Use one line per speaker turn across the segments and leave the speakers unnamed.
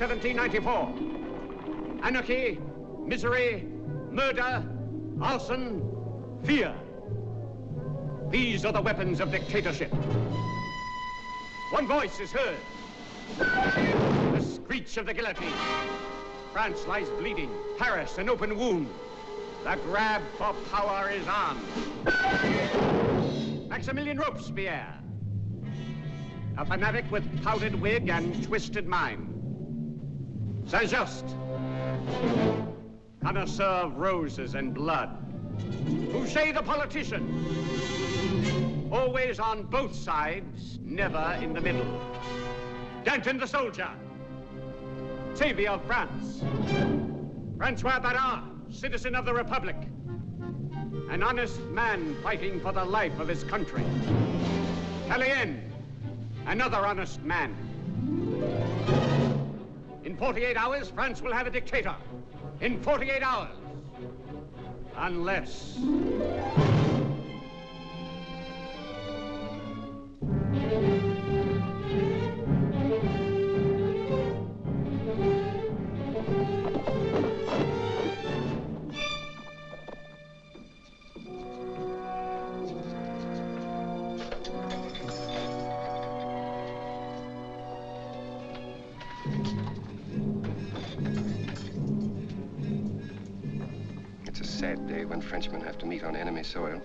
July 26, 1794. Anarchy, misery, murder, arson, fear. These are the weapons of dictatorship. One voice is heard. The screech of the guillotine. France lies bleeding. Paris an open wound. The grab for power is on. Maximilian Robespierre. A fanatic with powdered wig and twisted mind. Saint-Just. Connoisseur of roses and blood. Fouché the politician. Always on both sides, never in the middle. Danton the soldier. Savior of France. Francois Barras, citizen of the Republic. An honest man fighting for the life of his country. Tallien, another honest man. In 48 hours, France will have a dictator. In 48 hours. Unless...
when Frenchmen have to meet on enemy soil.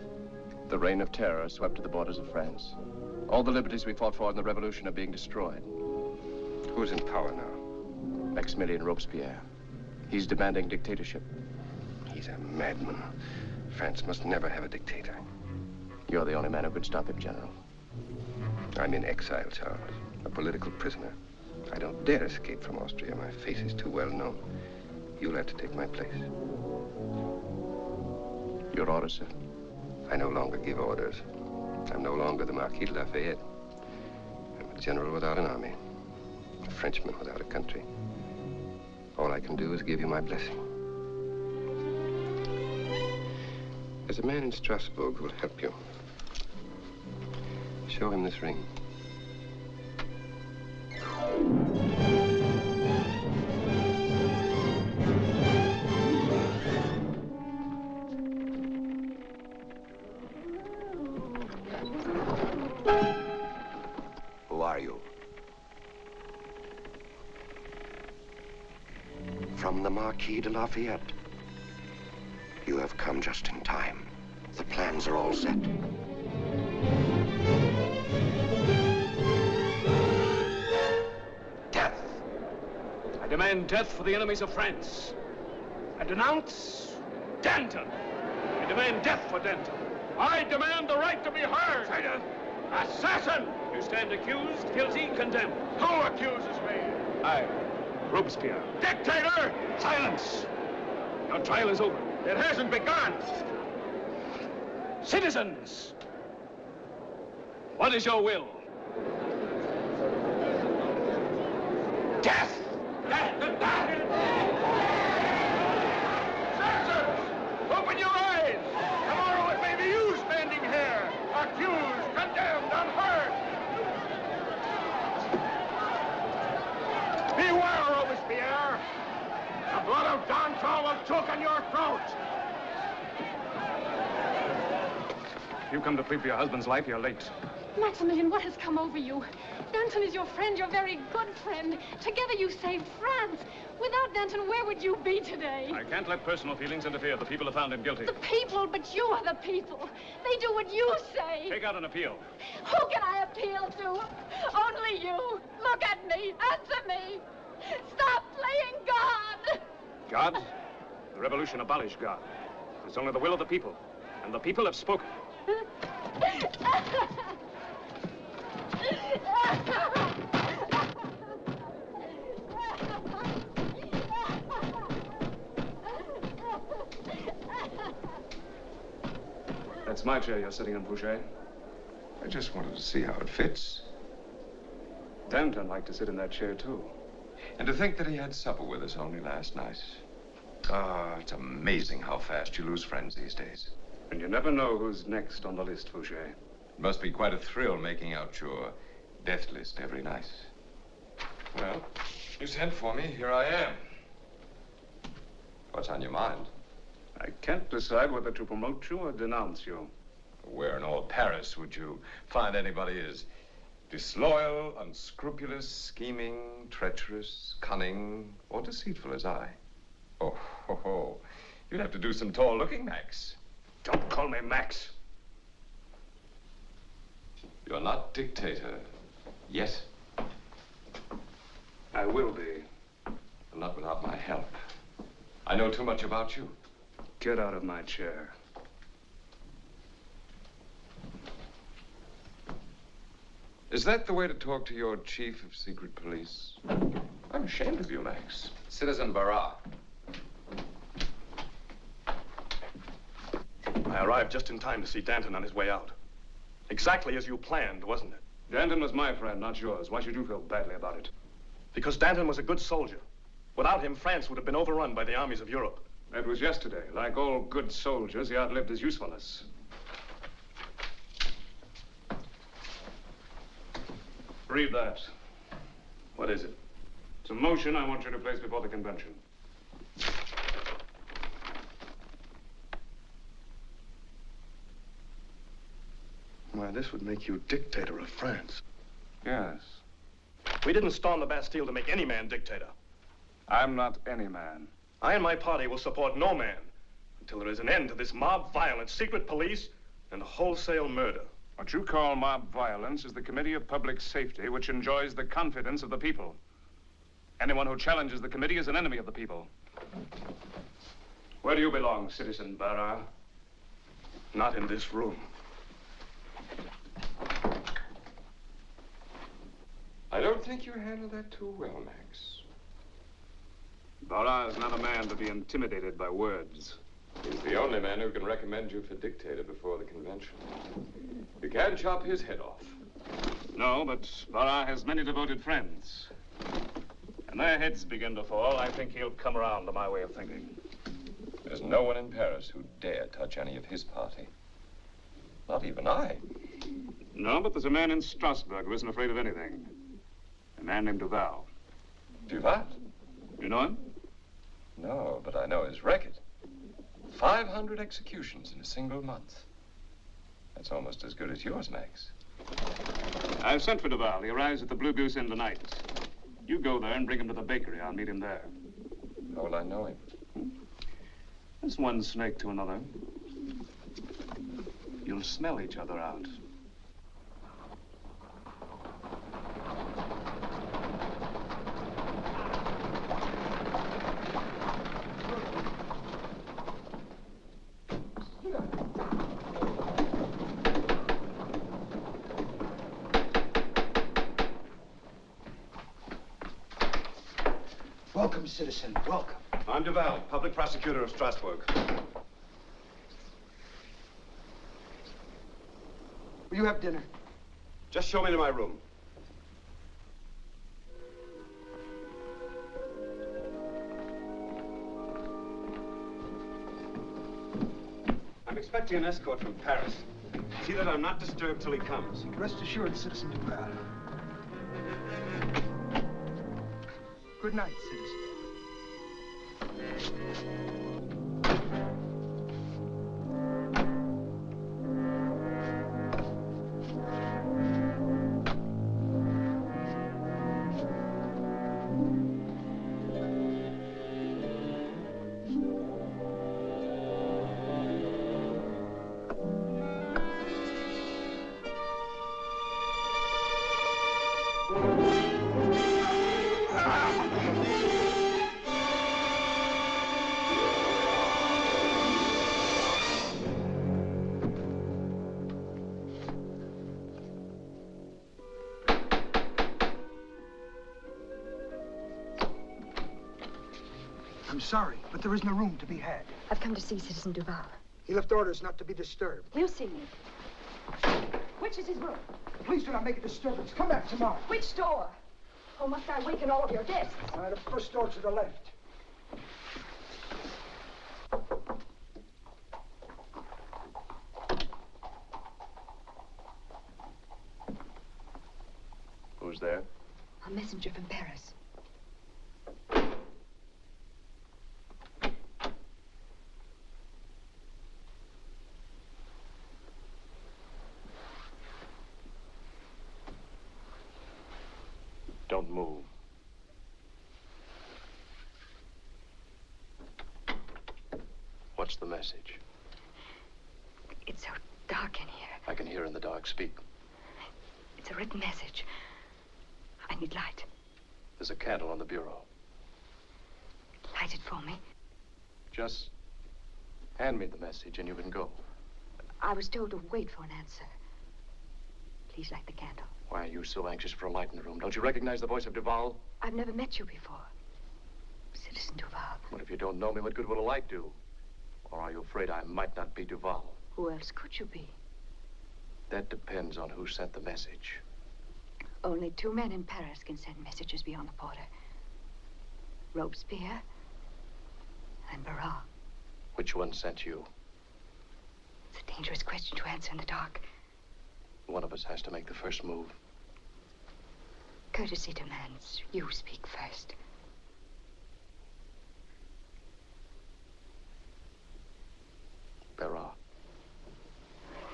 The reign of terror swept to the borders of France. All the liberties we fought for in the revolution are being destroyed.
Who's in power now?
Maximilian Robespierre. He's demanding dictatorship.
He's a madman. France must never have a dictator.
You're the only man who could stop him, General.
I'm in exile, Charles. A political prisoner. I don't dare escape from Austria. My face is too well known. You'll have to take my place.
Your orders, sir.
I no longer give orders. I'm no longer the Marquis de Lafayette. I'm a general without an army. A Frenchman without a country. All I can do is give you my blessing. There's a man in Strasbourg who will help you. Show him this ring.
Lafayette. You have come just in time. The plans are all set.
Death. I demand death for the enemies of France. I denounce Danton. I demand death for Danton. I demand the right to be heard. Traitor! Assassin! You stand accused, guilty, condemned. Who accuses me? I, Robespierre. Dictator! Silence! Your trial is over. It hasn't begun. Citizens! What is your will? Death! Citizens! Open your eyes! Tomorrow it may be you standing here, accused, condemned, unheard. Beware, Robespierre! The blood of Danton will choke on your throat! If you come to plead for your husband's life, you're late.
Maximilian, what has come over you? Danton is your friend, your very good friend. Together you saved France. Without Danton, where would you be today?
I can't let personal feelings interfere. The people have found him guilty.
The people, but you are the people. They do what you say.
Take out an appeal.
Who can I appeal to? Only you. Look at me. Answer me. Stop playing God.
God? The revolution abolished God. It's only the will of the people. And the people have spoken. That's my chair you're sitting in, Fouché.
I just wanted to see how it fits.
Danton liked to sit in that chair, too.
And to think that he had supper with us only last night. Ah, it's amazing how fast you lose friends these days.
And you never know who's next on the list, Fouché.
It must be quite a thrill making out your death list every night. Well, you sent for me. Here I am. What's on your mind?
I can't decide whether to promote you or denounce you.
Where in all Paris would you find anybody as disloyal, unscrupulous, scheming, treacherous, cunning, or deceitful as I? Oh, ho, ho. You'd have to do some tall looking, Max.
Don't call me Max.
You're not dictator yet.
I will be.
Not without my help. I know too much about you.
Get out of my chair.
Is that the way to talk to your chief of secret police? I'm ashamed of you, Max.
Citizen Barras.
I arrived just in time to see Danton on his way out. Exactly as you planned, wasn't it?
Danton was my friend, not yours. Why should you feel badly about it?
Because Danton was a good soldier. Without him, France would have been overrun by the armies of Europe.
That was yesterday. Like all good soldiers, he outlived his usefulness. Read that.
What is it?
It's a motion I want you to place before the convention.
Why, this would make you dictator of France.
Yes.
We didn't storm the Bastille to make any man dictator.
I'm not any man.
I and my party will support no man until there is an end to this mob violence, secret police, and wholesale murder.
What you call mob violence is the Committee of Public Safety, which enjoys the confidence of the people. Anyone who challenges the committee is an enemy of the people. Where do you belong, Citizen Barras?
Not in this room.
I don't think you handled that too well, Max.
Barras is not a man to be intimidated by words.
He's the only man who can recommend you for dictator before the convention. You can chop his head off.
No, but Barras has many devoted friends. When their heads begin to fall, I think he'll come around to my way of thinking.
There's no one in Paris who'd dare touch any of his party. Not even I.
No, but there's a man in Strasbourg who isn't afraid of anything. A man named Duval.
Duval?
You know him?
No, but I know his record. 500 executions in a single month. That's almost as good as yours, Max.
I've sent for Duval. He arrives at the Blue Goose Inn tonight. You go there and bring him to the bakery. I'll meet him there.
How will I know him? Hmm?
It's one snake to another. You'll smell each other out.
Welcome, citizen. Welcome.
I'm Duval, public prosecutor of Strasbourg.
You have dinner?
Just show me to my room. I'm expecting an escort from Paris. See that I'm not disturbed till he comes.
Rest assured, Citizen Duval. Good night, citizen. I'm sorry, but there isn't a room to be had.
I've come to see Citizen Duval.
He left orders not to be disturbed.
He'll see me. Which is his room?
Please do not make a disturbance. Come back tomorrow.
Which door? Oh, must I waken all of your guests?
Uh, the first door to the left.
Who's there?
A messenger from Paris.
Don't move. What's the message?
It's so dark in here.
I can hear in the dark. Speak.
It's a written message. I need light.
There's a candle on the bureau.
Light it for me.
Just hand me the message and you can go.
I was told to wait for an answer. Please light the candle.
Why are you so anxious for a light in the room? Don't you recognize the voice of Duval?
I've never met you before. Citizen Duval.
What if you don't know me? What good will a light do? Or are you afraid I might not be Duval?
Who else could you be?
That depends on who sent the message.
Only two men in Paris can send messages beyond the border. Robespierre and Barras.
Which one sent you?
It's a dangerous question to answer in the dark.
One of us has to make the first move.
Courtesy demands you speak first.
Barras.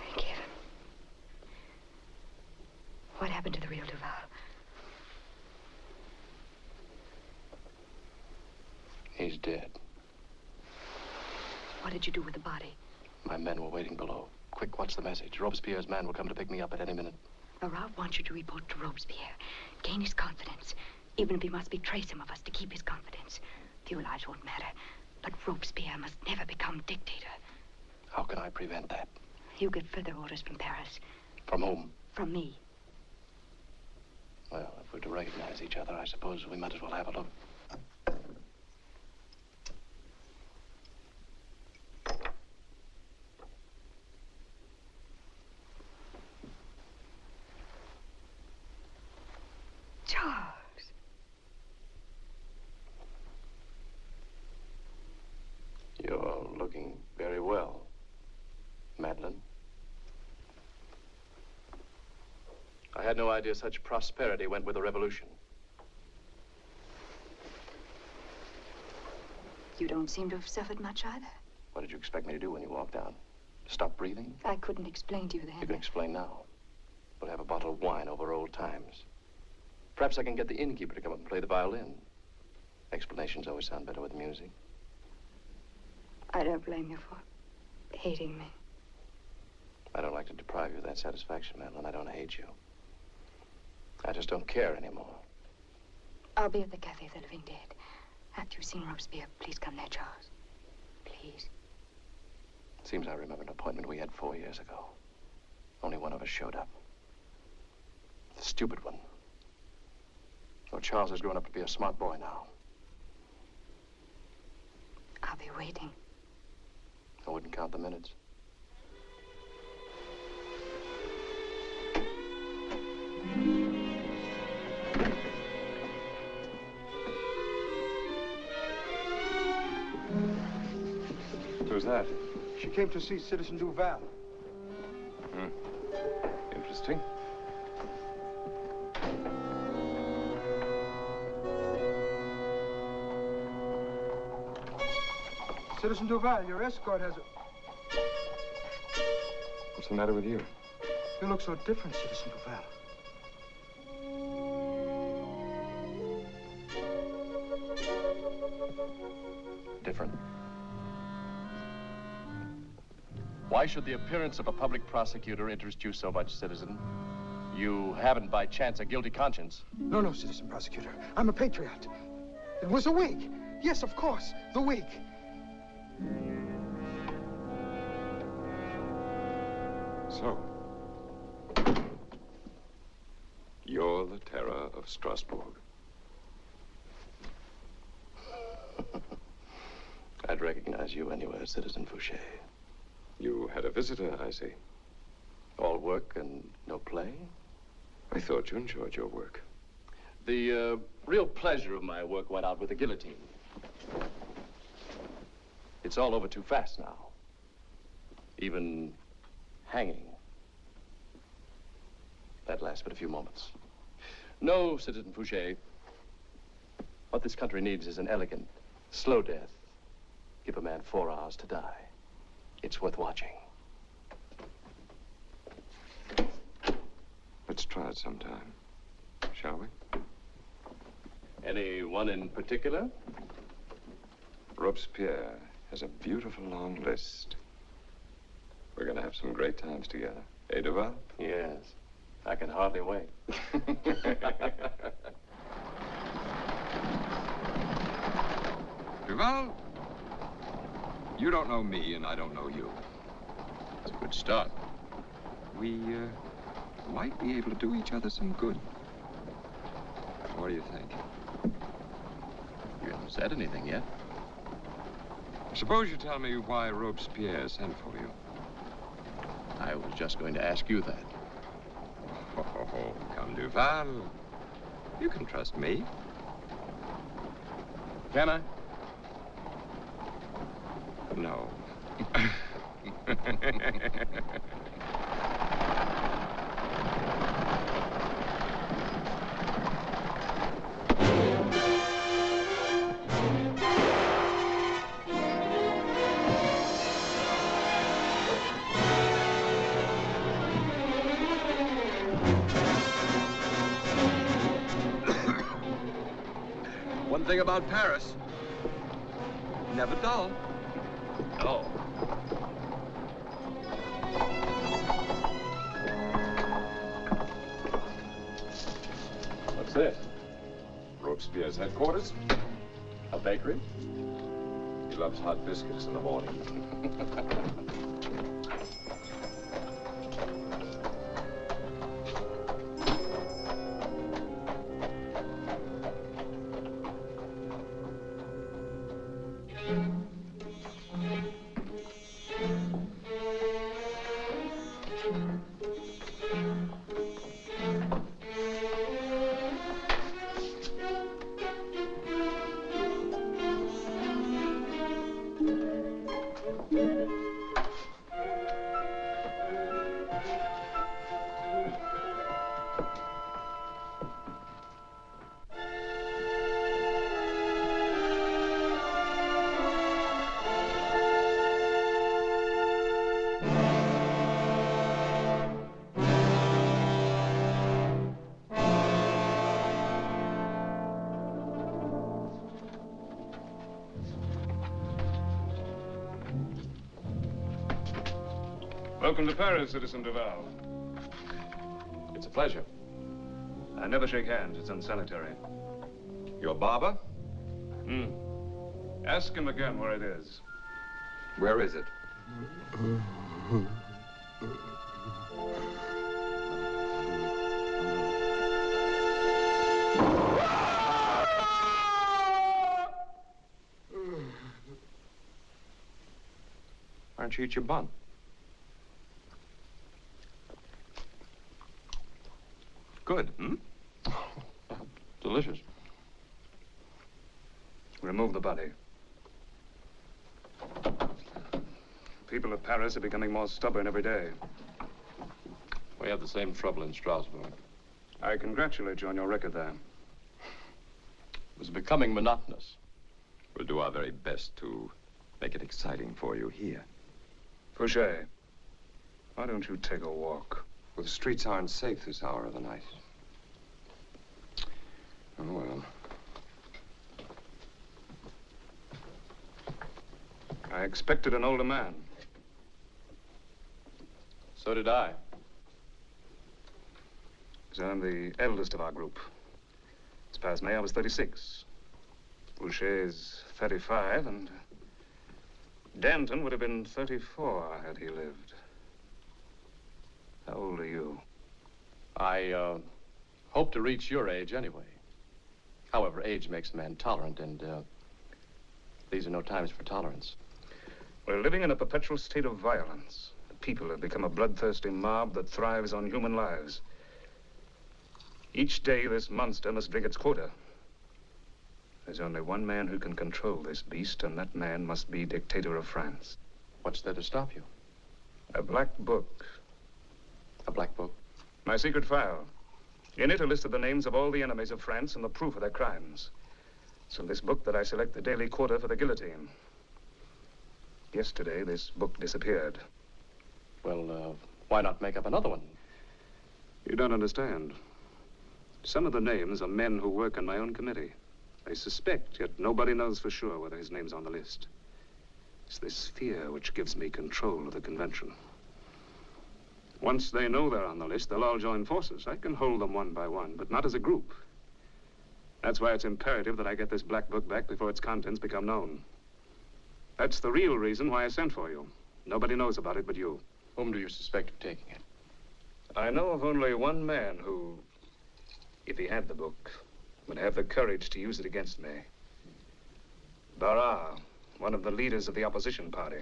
Thank you. What happened to the real Duval?
He's dead.
What did you do with the body?
My men were waiting below. Quick, what's the message? Robespierre's man will come to pick me up at any minute.
Marat wants you to report to Robespierre. Gain his confidence. Even if he must betray some of us to keep his confidence. Few lives won't matter. But Robespierre must never become dictator.
How can I prevent that?
You get further orders from Paris.
From whom?
From me.
Well, if we're to recognize each other, I suppose we might as well have a look.
Charles.
You're looking very well, Madeline. I had no idea such prosperity went with a revolution.
You don't seem to have suffered much either.
What did you expect me to do when you walked down? Stop breathing?
I couldn't explain to you then.
You can explain now. We'll have a bottle of wine over old times. Perhaps I can get the innkeeper to come up and play the violin. Explanations always sound better with music.
I don't blame you for hating me.
I don't like to deprive you of that satisfaction, Madeline. I don't hate you. I just don't care anymore.
I'll be at the Cafe of the Living Dead. After you've seen Robespierre, please come there, Charles. Please.
Seems I remember an appointment we had four years ago. Only one of us showed up. The stupid one. Oh, Charles has grown up to be a smart boy now.
I'll be waiting.
I wouldn't count the minutes.
Who's that?
She came to see Citizen Duval.
Hmm. Interesting.
Citizen Duval, your escort has a...
What's the matter with you?
You look so different, Citizen Duval.
Different. Why should the appearance of a public prosecutor interest you so much, citizen? You haven't by chance a guilty conscience.
No, no, Citizen Prosecutor. I'm a patriot. It was a wig. Yes, of course, the wig.
So, you're the terror of Strasbourg.
I'd recognize you anywhere, Citizen Fouché.
You had a visitor, I see.
All work and no play?
I thought you enjoyed your work.
The uh, real pleasure of my work went out with the guillotine. It's all over too fast now. Even hanging. That lasts but a few moments. No, Citizen Fouché. What this country needs is an elegant, slow death. Give a man four hours to die. It's worth watching.
Let's try it sometime, shall we?
Any one in particular?
Robespierre has a beautiful long list. We're going to have some great times together. Eh, Duval?
Yes. I can hardly wait.
Duval, you don't know me and I don't know you.
It's a good start.
We uh, might be able to do each other some good. What do you think?
You haven't said anything yet.
Suppose you tell me why Robespierre sent for you.
I was just going to ask you that.
Oh, come, Duval. You can trust me.
Can I?
No.
One thing about Paris. Never dull.
Hot biscuits in the morning.
Welcome to Paris, Citizen Duval.
It's a pleasure.
I never shake hands. It's unsanitary.
Your barber?
Hmm. Ask him again where it is.
Where is it? Why don't you eat your bun? Good, hmm?
Delicious.
Remove the body. People of Paris are becoming more stubborn every day.
We have the same trouble in Strasbourg.
I congratulate you on your record there.
It was becoming monotonous.
We'll do our very best to make it exciting for you here.
Fouché, why don't you take a walk?
Well, the streets aren't safe this hour of the night. Oh, well.
I expected an older man.
So did I.
So I'm the eldest of our group. This past May, I was 36. Fouché is 35, and Danton would have been 34 had he lived. How old are you?
I, uh, hope to reach your age anyway. However, age makes a man tolerant, and, uh, these are no times for tolerance.
We're living in a perpetual state of violence. The people have become a bloodthirsty mob that thrives on human lives. Each day, this monster must drink its quota. There's only one man who can control this beast, and that man must be dictator of France.
What's there to stop you?
A black book.
A black book?
My secret file. In it are listed the names of all the enemies of France and the proof of their crimes. It's in this book that I select the daily quarter for the guillotine. Yesterday, this book disappeared.
Well, uh, why not make up another one?
You don't understand. Some of the names are men who work on my own committee. They suspect, yet nobody knows for sure whether his name's on the list. It's this fear which gives me control of the convention. Once they know they're on the list, they'll all join forces. I can hold them one by one, but not as a group. That's why it's imperative that I get this black book back before its contents become known. That's the real reason why I sent for you. Nobody knows about it but you.
Whom do you suspect of taking it?
I know of only one man who, if he had the book, would have the courage to use it against me. Barras, one of the leaders of the opposition party.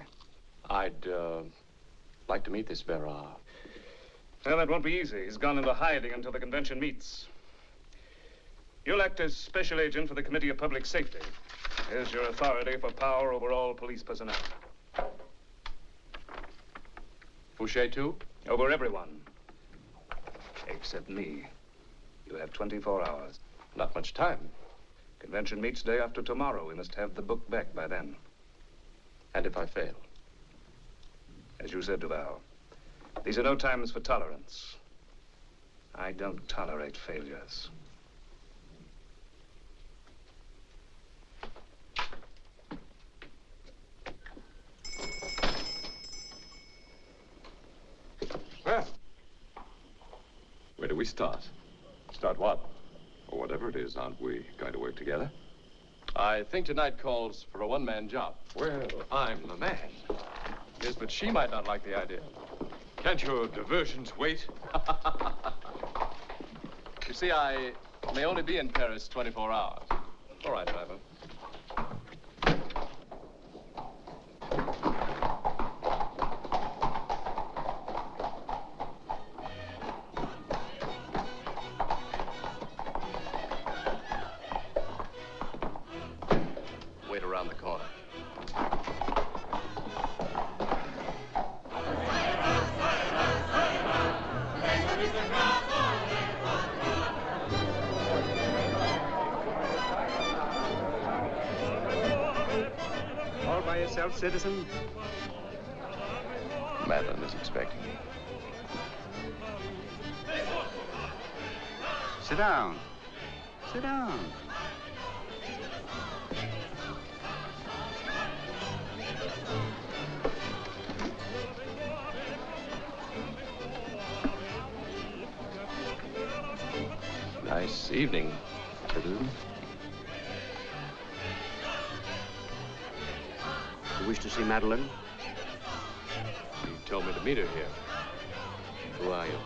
I'd uh, like to meet this Barras.
Well, that won't be easy. He's gone into hiding until the convention meets. You'll act as special agent for the Committee of Public Safety. Here's your authority for power over all police personnel.
Fouché, too?
Over everyone. Except me. You have 24 hours.
Not much time.
Convention meets day after tomorrow. We must have the book back by then.
And if I fail?
As you said, Duval, these are no times for tolerance. I don't tolerate failures.
Where do we start?
Start what?
Or whatever it is, aren't we going to work together?
I think tonight calls for a one-man job.
Well, I'm the man.
Yes, but she might not like the idea.
Can't your diversions wait?
You see, I may only be in Paris 24 hours. All right, driver. Madeline is expecting me.
Sit down. Sit down.
Nice evening, citizen.
You wish to see Madeline?
You told me to meet her here.
Who are you?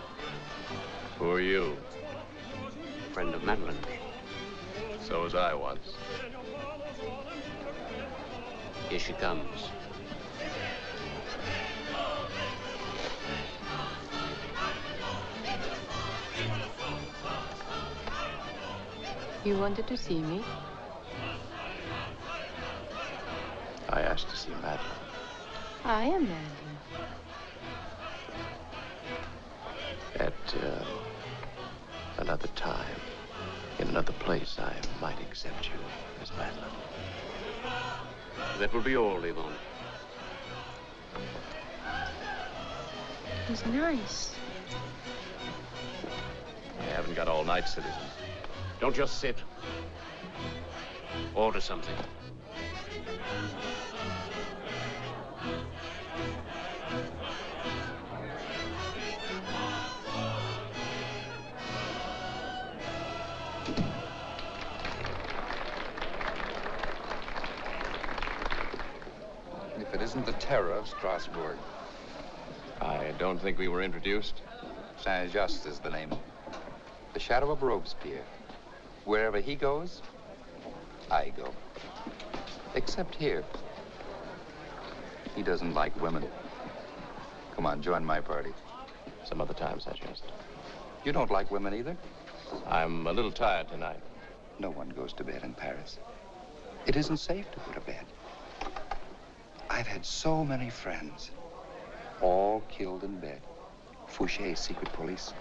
Who are you?
Friend of Madeline.
So was I once.
Here she comes.
You wanted to see me?
I asked to see Madeline.
I am Madeline.
Accept you as Madeline.
That will be all, Yvonne.
He's nice.
I haven't got all night, citizen.
Don't just sit. Order something.
Terror of Strasbourg.
I don't think we were introduced.
Saint-Just is the name. The shadow of Robespierre. Wherever he goes, I go. Except here. He doesn't like women. Come on, join my party.
Some other time, Saint-Just.
You don't like women either?
I'm a little tired tonight.
No one goes to bed in Paris. It isn't safe to go to bed. I've had so many friends, all killed in bed. Fouché's secret police.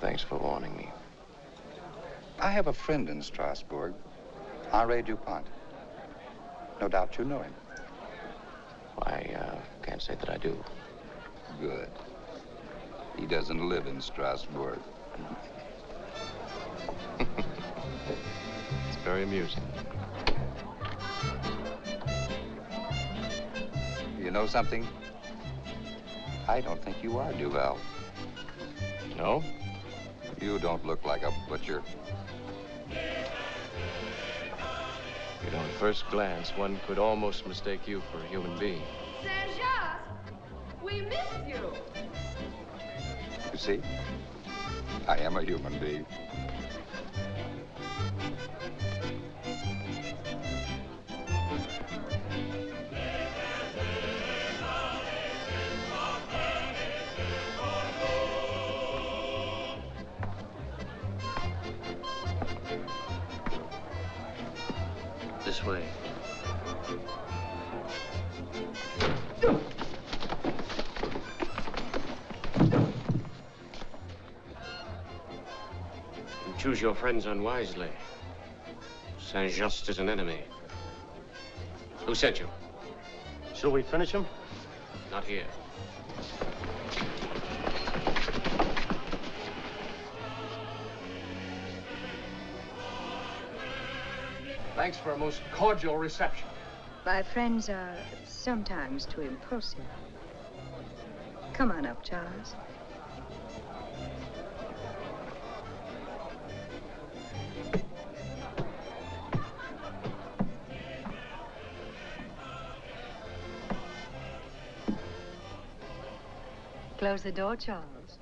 Thanks for warning me.
I have a friend in Strasbourg, Henri Dupont. No doubt you know him.
I uh, can't say that I do.
Good. He doesn't live in Strasbourg.
It's very amusing.
Know something? I don't think you are Duval.
No?
You don't look like a butcher.
You know, at first glance, one could almost mistake you for a human being.
Saint-Just, we miss you.
You see? I am a human being.
You choose your friends unwisely. Saint Just is an enemy. Who sent you?
Shall we finish him?
Not here.
Thanks for a most cordial reception.
My friends are sometimes too impulsive. Come on up, Charles. Close the door, Charles.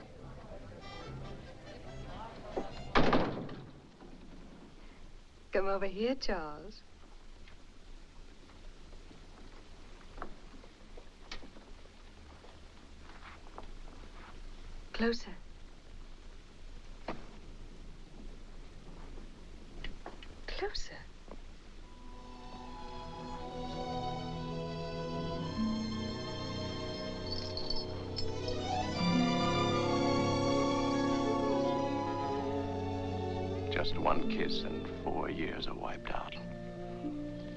Come over here, Charles. Closer. Closer.
Years are wiped out.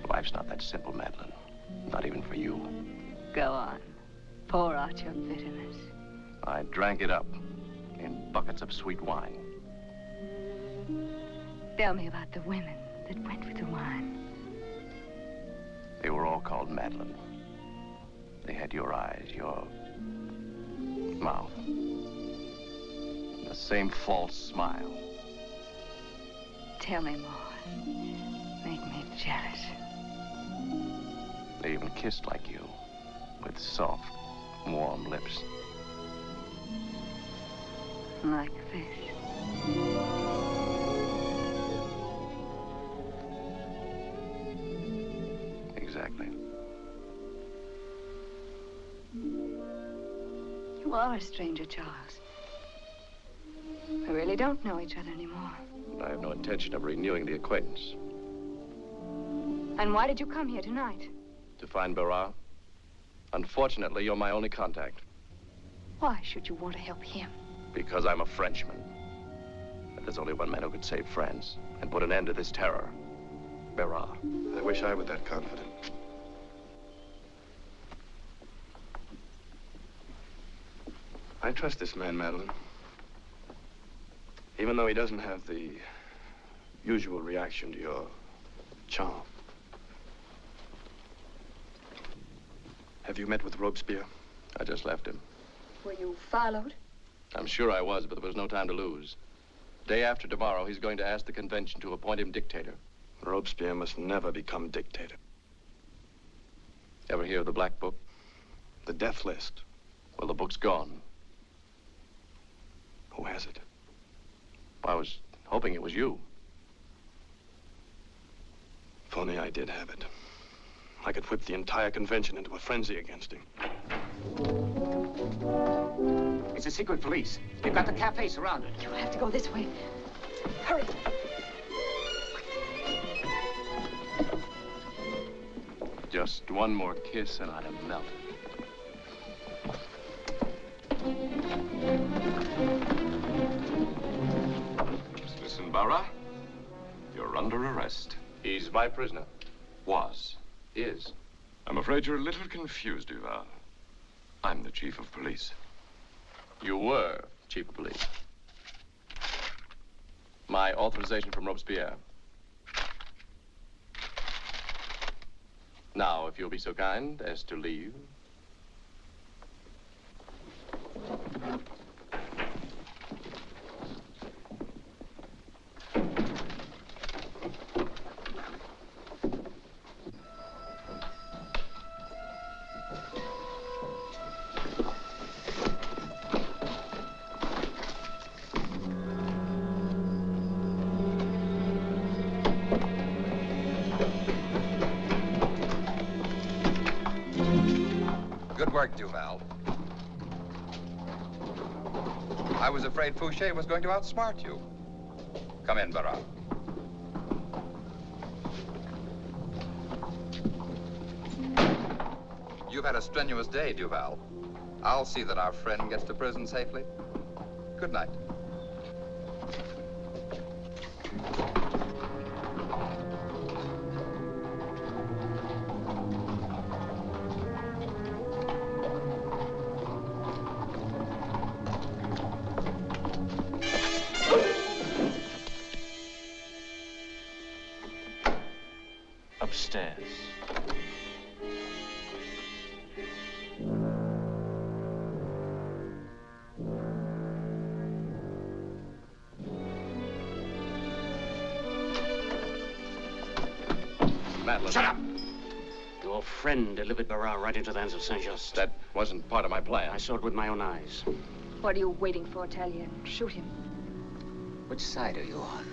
Life's not that simple, Madeline. Not even for you.
Go on. Pour out your bitterness.
I drank it up in buckets of sweet wine.
Tell me about the women that went with the wine.
They were all called Madeline. They had your eyes, your mouth, and the same false smile.
Tell me more. Make me jealous.
They even kissed like you, with soft, warm lips.
Like this.
Exactly.
You are a stranger, Charles. We really don't know each other anymore.
I have no intention of renewing the acquaintance.
And why did you come here tonight?
To find Barras? Unfortunately, you're my only contact.
Why should you want to help him?
Because I'm a Frenchman. And there's only one man who could save France and put an end to this terror. Barras.
I wish I were that confident. I trust this man, Madeline. Even though he doesn't have the usual reaction to your charm. Have you met with Robespierre?
I just left him.
Were you followed?
I'm sure I was, but there was no time to lose. Day after tomorrow, he's going to ask the convention to appoint him dictator.
Robespierre must never become dictator.
Ever hear of the Black Book?
The death list.
Well, the book's gone.
Who has it?
I was hoping it was you.
Tony, I did have it. I could whip the entire convention into a frenzy against him.
It's the secret police. They've got the cafe surrounded.
You have to go this way. Hurry.
Just one more kiss and I'd have melted.
Listen, Barras, you're under arrest.
He's my prisoner.
Was.
Is.
I'm afraid you're a little confused, Duval. I'm the chief of police.
You were chief of police. My authorization from Robespierre. Now, if you'll be so kind as to leave.
Work, Duval. I was afraid Fouché was going to outsmart you. Come in, Barras. You've had a strenuous day, Duval. I'll see that our friend gets to prison safely. Good night.
Right into the hands of Saint-Just.
That wasn't part of my plan.
I saw it with my own eyes.
What are you waiting for, Italian? Shoot him.
Which side are you on?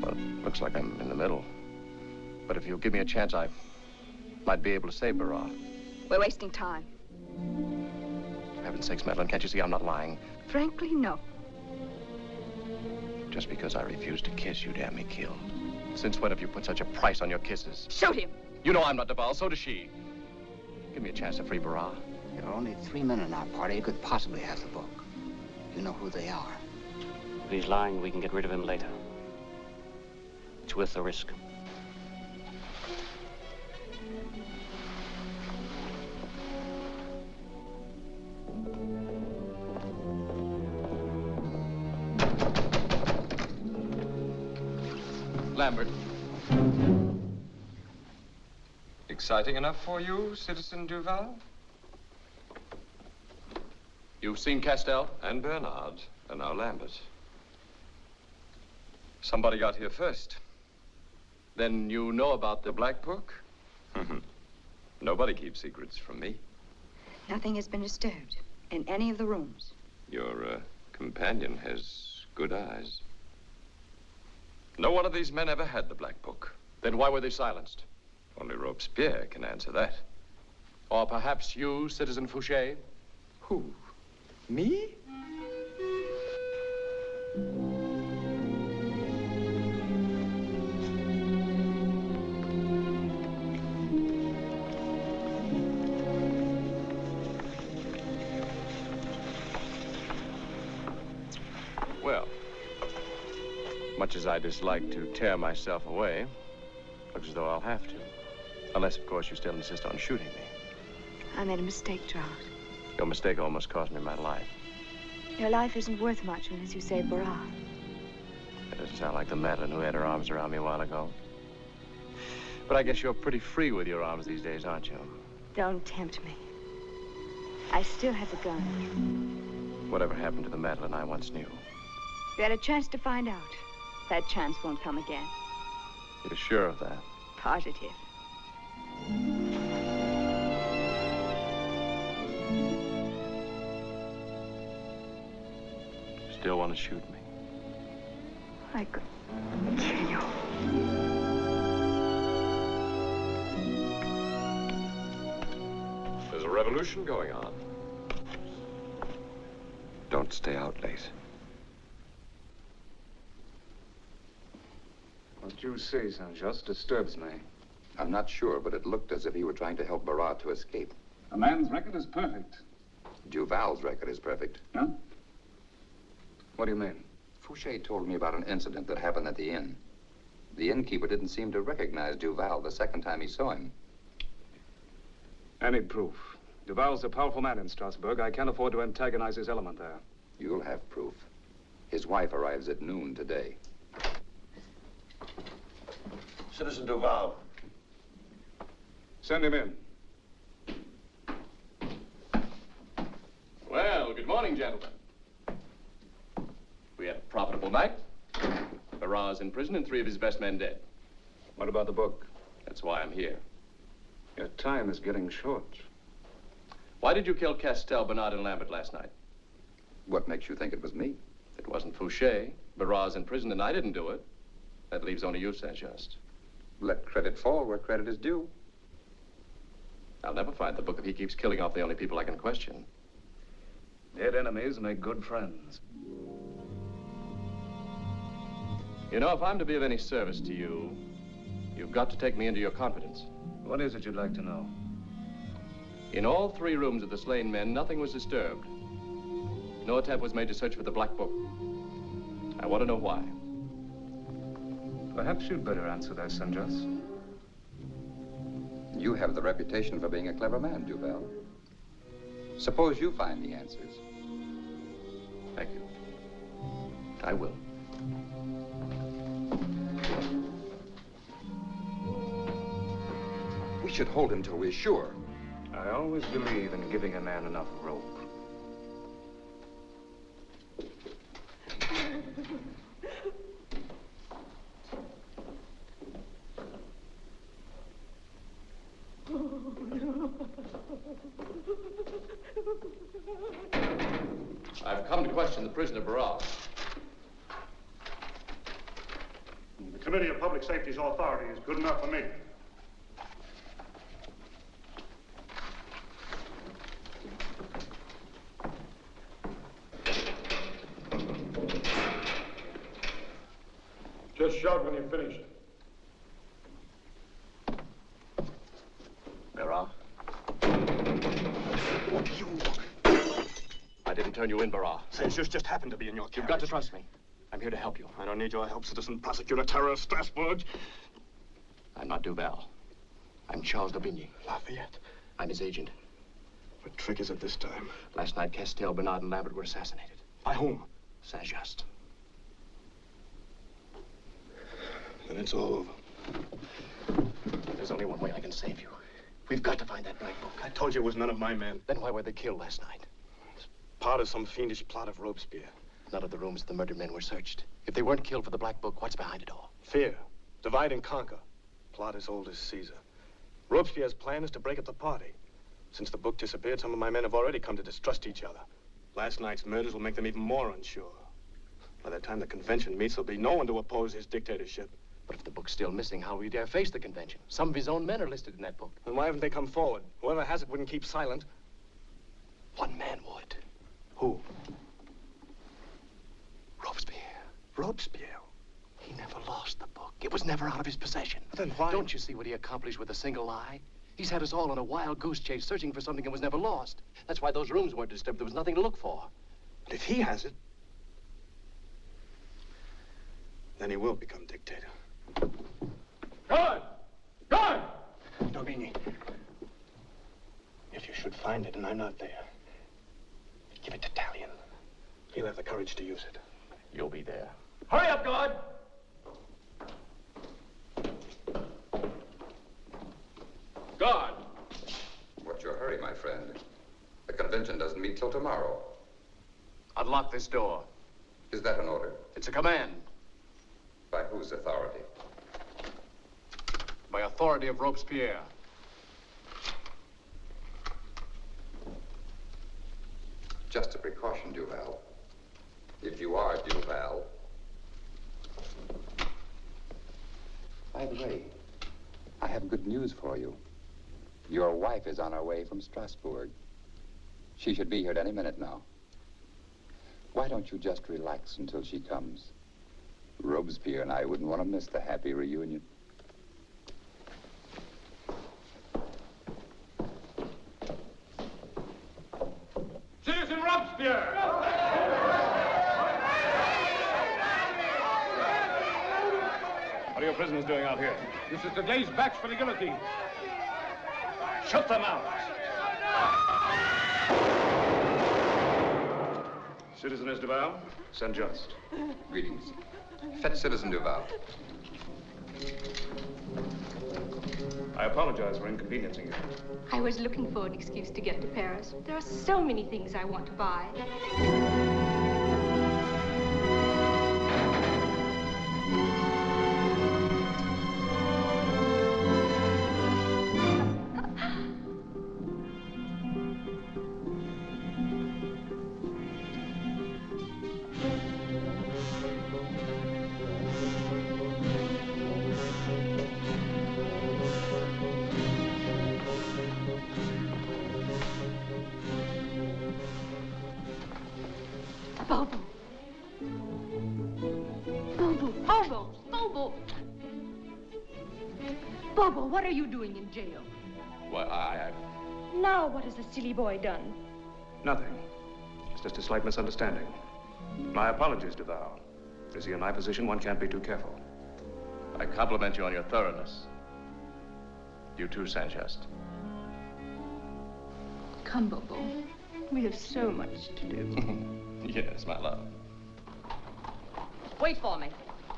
Well, it looks like I'm in the middle. But if you'll give me a chance, I might be able to save Barras.
We're wasting time.
For heaven's sakes, Madeline, can't you see I'm not lying?
Frankly, no.
Just because I refuse to kiss, you'd have me killed. Since when have you put such a price on your kisses?
Shoot him.
You know I'm not Duval, so does she. Give me a chance to free Barras.
There are only three men in our party who could possibly have the book. You know who they are.
If he's lying, we can get rid of him later. It's worth the risk.
Exciting enough for you, Citizen Duval?
You've seen Castell?
And Bernard, and now Lambert. Somebody got here first.
Then you know about
The Black Book? Nobody keeps secrets from me.
Nothing has been disturbed in any of the rooms.
Your uh, companion has good eyes. No one of these men ever had the Black Book.
Then why were they silenced?
Only Robespierre can answer that.
Or perhaps you, Citizen Fouché?
Who? Me?
Well, much as I dislike to tear myself away, looks as though I'll have to. Unless, of course, you still insist on shooting me.
I made a mistake, Charles.
Your mistake almost cost me my life.
Your life isn't worth much unless you save Barras.
That doesn't sound like the Madeline who had her arms around me a while ago. But I guess you're pretty free with your arms these days, aren't you?
Don't tempt me. I still have the gun.
Whatever happened to the Madeline I once knew?
You had a chance to find out. That chance won't come again.
You're sure of that?
Positive.
Still want to shoot me?
I could kill you.
There's a revolution going on. Don't stay out late.
What you say, Saint-Just, disturbs me.
I'm not sure, but it looked as if he were trying to help Barras to escape.
A man's record is perfect.
Duval's record is perfect.
Huh? What do you mean?
Fouché told me about an incident that happened at the inn. The innkeeper didn't seem to recognize Duval the second time he saw him.
I need proof. Duval's a powerful man in Strasbourg. I can't afford to antagonize his element there.
You'll have proof. His wife arrives at noon today.
Citizen Duval.
Send him in.
Well, good morning, gentlemen. We had a profitable night. Barras in prison and three of his best men dead.
What about the book?
That's why I'm here.
Your time is getting short.
Why did you kill Castell, Bernard, and Lambert last night?
What makes you think it was me?
It wasn't Fouché. Barras in prison and I didn't do it. That leaves only you, Saint-Just.
Let credit fall where credit is due.
I'll never find the book if he keeps killing off the only people I can question.
Dead enemies make good friends.
You know, if I'm to be of any service to you, you've got to take me into your confidence.
What is it you'd like to know?
In all three rooms of the slain men, nothing was disturbed. No attempt was made to search for the Black Book. I want to know why.
Perhaps you'd better answer that, Saint-Just.
You have the reputation for being a clever man, Duval. Suppose you find the answers.
Thank you. I will.
We should hold him till we're sure.
I always believe in giving a man enough rope.
Safety's authority is good enough for me. Just shout when you're finished.
Barras? You... I didn't turn you in, Barras.
Saint-Just just happened to be in your carriage.
You've got to trust me. I'm here to help you.
I don't need your help, Citizen Prosecutor Terror of Strasbourg.
I'm not Duval. I'm Charles d'Aubigny.
Lafayette.
I'm his agent.
What trick is it this time?
Last night, Castell, Bernard, and Lambert were assassinated.
By whom?
Saint-Just.
Then it's all over.
There's only one way I can save you. We've got to find that black book.
I told you it was none of my men.
Then why were they killed last night?
It's part of some fiendish plot of Robespierre.
None of the rooms of the murdered men were searched. If they weren't killed for the black book, what's behind it all?
Fear. Divide and conquer. Plot as old as Caesar. Robespierre's plan is to break up the party. Since the book disappeared, some of my men have already come to distrust each other. Last night's murders will make them even more unsure. By the time the convention meets, there'll be no one to oppose his dictatorship.
But if the book's still missing, how will he dare face the convention? Some of his own men are listed in that book.
Then why haven't they come forward? Whoever has it wouldn't keep silent.
One man would.
Who?
Robespierre.
Robespierre?
He never lost the book. It was never out of his possession.
Then why?
Don't you see what he accomplished with a single lie? He's had us all on a wild goose chase, searching for something that was never lost. That's why those rooms weren't disturbed. There was nothing to look for.
But if he has it, then he will become dictator.
Guard! Guard!
D'Aubigny, if you should find it and I'm not there, give it to Tallien. He'll have the courage to use it.
You'll be there.
Hurry up, guard!
Guard!
What's your hurry, my friend? The convention doesn't meet till tomorrow.
Unlock this door.
Is that an order?
It's a command.
By whose authority?
By authority of Robespierre.
Just a precaution, Duval. If you are Duval. By the way, I have good news for you. Your wife is on her way from Strasbourg. She should be here at any minute now. Why don't you just relax until she comes? Robespierre and I wouldn't want to miss the happy reunion.
Citizen Robespierre!
What are your prisoners doing out here?
This is today's batch for the guillotine.
Shut them out. Citizeness Duval, Saint Just.
Greetings. Fetch Citizen Duval.
I apologize for inconveniencing you.
I was looking for an excuse to get to Paris. There are so many things I want to buy. What are you doing in jail?
Well, I, I...
Now, what has the silly boy done?
Nothing. It's just a slight misunderstanding. My apologies, Duval. You see, in my position, one can't be too careful.
I compliment you on your thoroughness. You too, Saint-Just.
Come, Bobo. We have so much to do.
yes, my love.
Wait for me.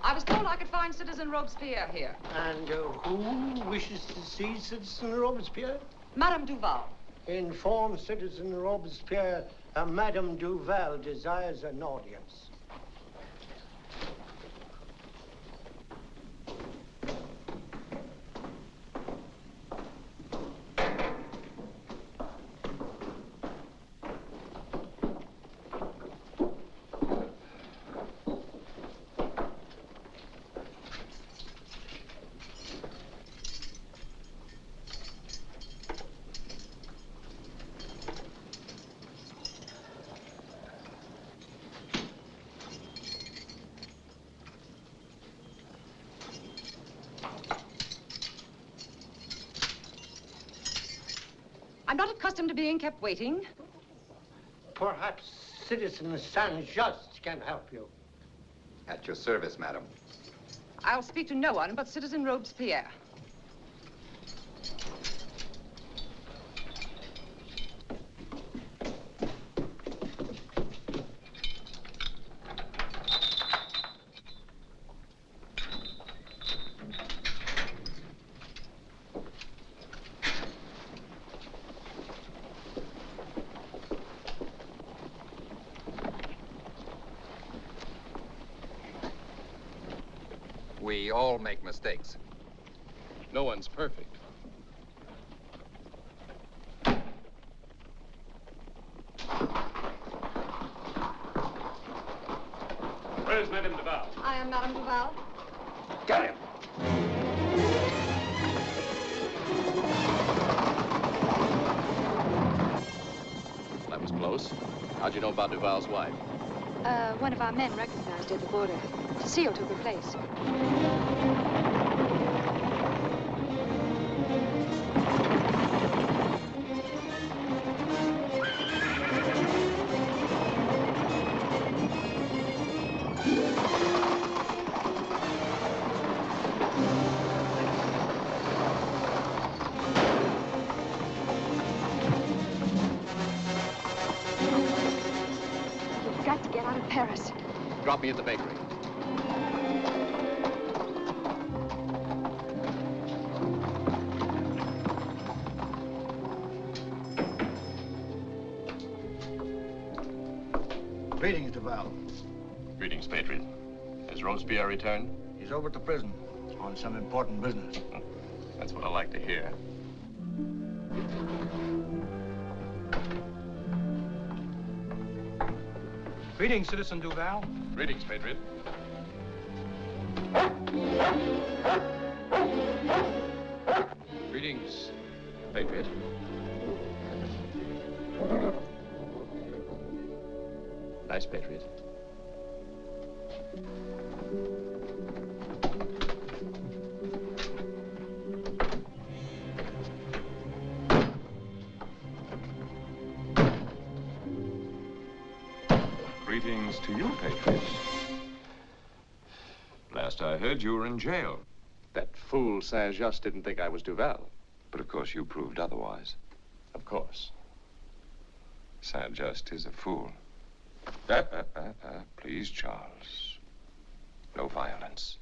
I was told I could find Citizen Robespierre here.
And uh, who wishes to see Citizen Robespierre?
Madame Duval.
Inform Citizen Robespierre uh, Madame Duval desires an audience.
I'm not accustomed to being kept waiting.
Perhaps Citizen Saint-Just can help you.
At your service, madam.
I'll speak to no one but Citizen Robespierre.
We all make mistakes.
No one's perfect.
Where's Madame Duval?
I am Madame Duval.
Got him.
That was close. How'd you know about Duval's wife?
Uh, one of our men recognized her at the border. Seal took her place.
Greetings, Duval.
Greetings, Patriot. Has Robespierre returned?
He's over at the prison on some important business.
That's what I like to hear.
Greetings, Citizen Duval.
Greetings, Patriot. Greetings, Patriot.
In jail.
That fool Saint-Just didn't think I was Duval.
But of course you proved otherwise.
Of course.
Saint-Just is a fool. Uh, uh, uh, please, Charles. No violence.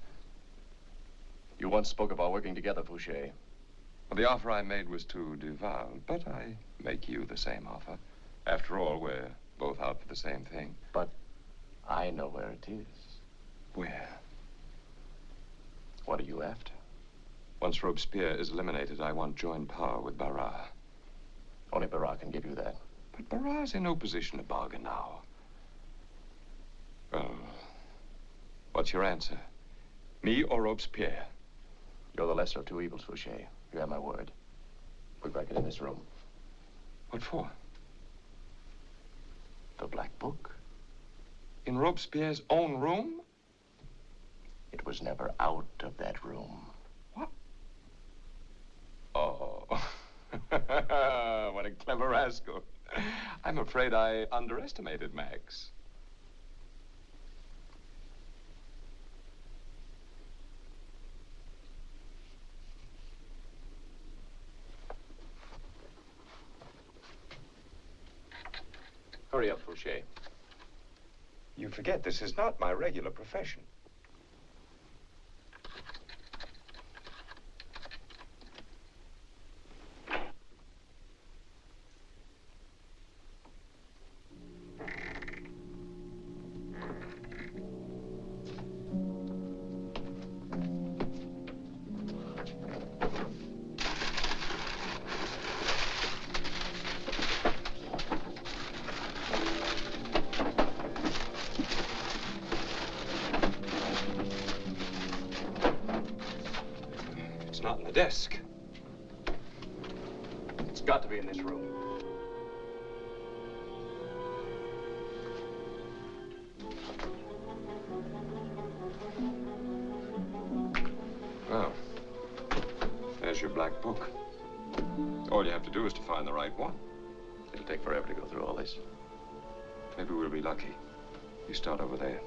You once spoke of our working together, Fouché.
Well, the offer I made was to Duval, but I make you the same offer. After all, we're both out for the same thing.
But I know where it is.
Where?
What are you after?
Once Robespierre is eliminated, I want joint power with Barras.
Only Barras can give you that.
But Barras in no position to bargain now. Well, what's your answer? Me or Robespierre?
You're the lesser of two evils, Fouché. You have my word. We break it in this room.
What for?
The Black Book.
In Robespierre's own room?
It was never out of that room.
What? Oh. what a clever rascal. I'm afraid I underestimated Max.
Hurry up, Fouché.
You forget this is not my regular profession. The desk.
It's got to be in this room.
Well, there's your black book. All you have to do is to find the right one.
It'll take forever to go through all this.
Maybe we'll be lucky. You start over there.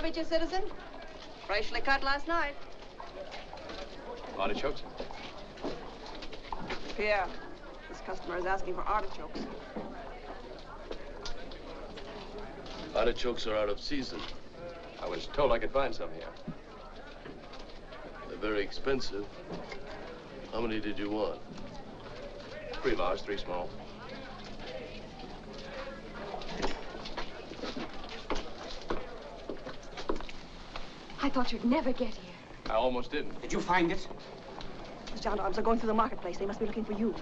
Some cabbages, citizen? Freshly cut last night.
Artichokes?
Pierre, this customer is asking for artichokes.
Artichokes are out of season.
I was told I could find some here.
They're very expensive. How many did you want?
Three large, three small.
I thought you'd never get here.
I almost didn't.
Did you find it?
The gendarmes are going through the marketplace. They must be looking for you.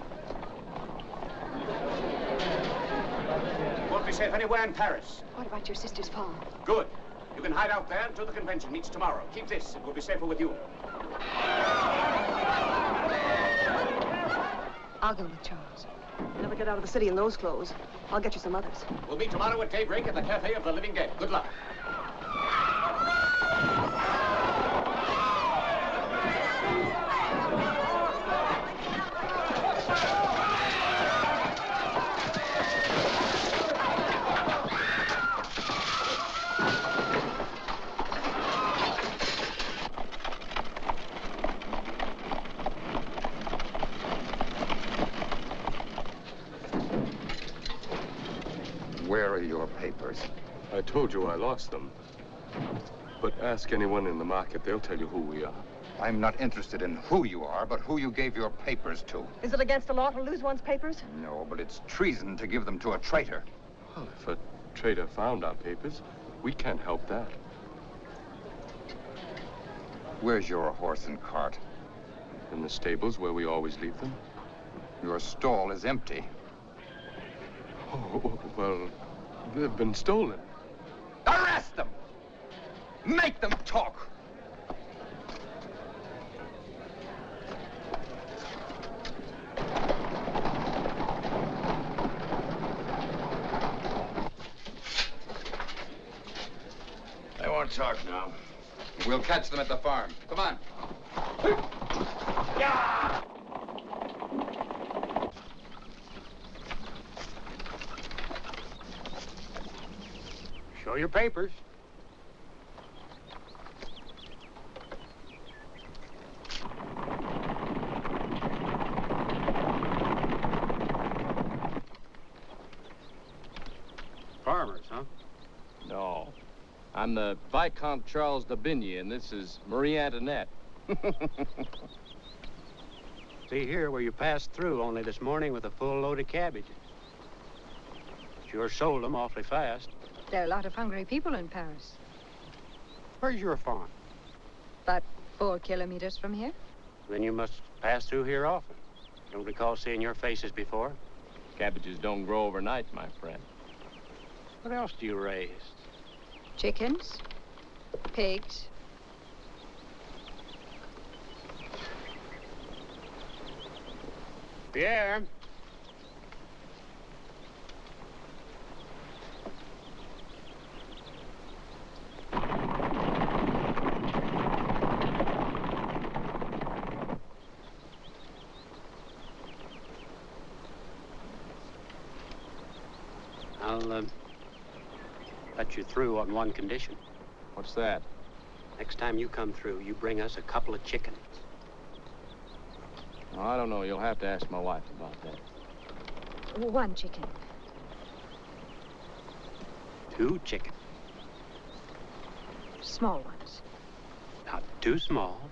Won't be safe anywhere in Paris.
What about your sister's farm?
Good. You can hide out there until the convention meets tomorrow. Keep this. It will be safer with you.
I'll go with Charles.
Never get out of the city in those clothes. I'll get you some others.
We'll meet tomorrow at daybreak at the Cafe of the Living Dead. Good luck.
Where are your papers?
I told you I lost them. But ask anyone in the market, they'll tell you who we are.
I'm not interested in who you are, but who you gave your papers to.
Is it against the law to lose one's papers?
No, but it's treason to give them to a traitor.
Well, if a traitor found our papers, we can't help that.
Where's your horse and cart?
In the stables where we always leave them.
Your stall is empty.
Oh, well, they've been stolen.
Arrest them! Make them talk!
They won't talk now.
We'll catch them at the farm. Come on.
Show your papers. Farmers, huh?
No. I'm the Viscount Charles d'Aubigny, and this is Marie Antoinette.
See here where you passed through only this morning with a full load of cabbages. Sure sold them awfully fast.
There are a lot of hungry people in Paris.
Where's your farm?
About four kilometers from here.
Then you must pass through here often. Don't recall seeing your faces before.
Cabbages don't grow overnight, my friend.
What else do you raise?
Chickens, pigs,
Pierre. I'll uh, let you through on one condition.
What's that?
Next time you come through, you bring us a couple of chickens.
Oh, I don't know. You'll have to ask my wife about that.
one chicken.
Two chickens.
Small ones.
Not too small.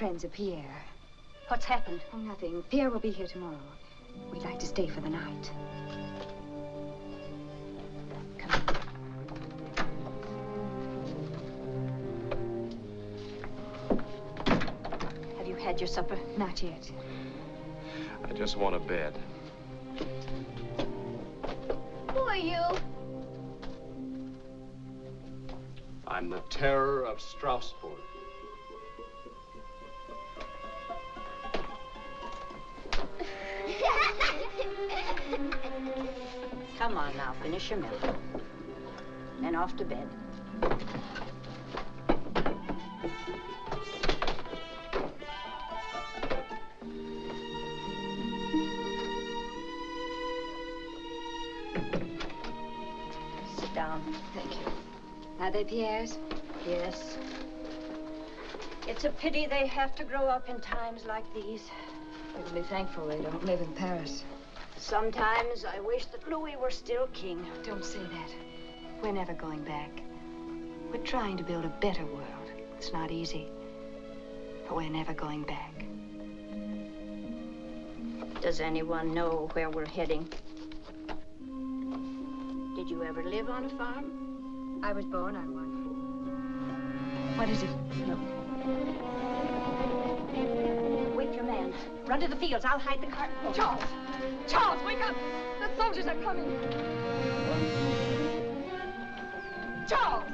Friends of Pierre.
What's happened?
Oh, nothing. Pierre will be here tomorrow. We'd like to stay for the night.
Have you had your supper?
Not yet.
I just want a bed.
Who are you?
I'm the terror of Strasbourg.
Come on now, finish your milk. And off to bed. Sit down.
Thank you. Are they Pierre's?
Yes. It's a pity they have to grow up in times like these.
We can be thankful they don't live in Paris.
Sometimes I wish that Louis were still king.
Don't say that. We're never going back. We're trying to build a better world. It's not easy. But we're never going back.
Does anyone know where we're heading? Did you ever live on a farm?
I was born on one. What is it?
No. Wake your man. Run to the fields. I'll hide the cart.
Charles! Charles, wake up! The soldiers are coming! Charles!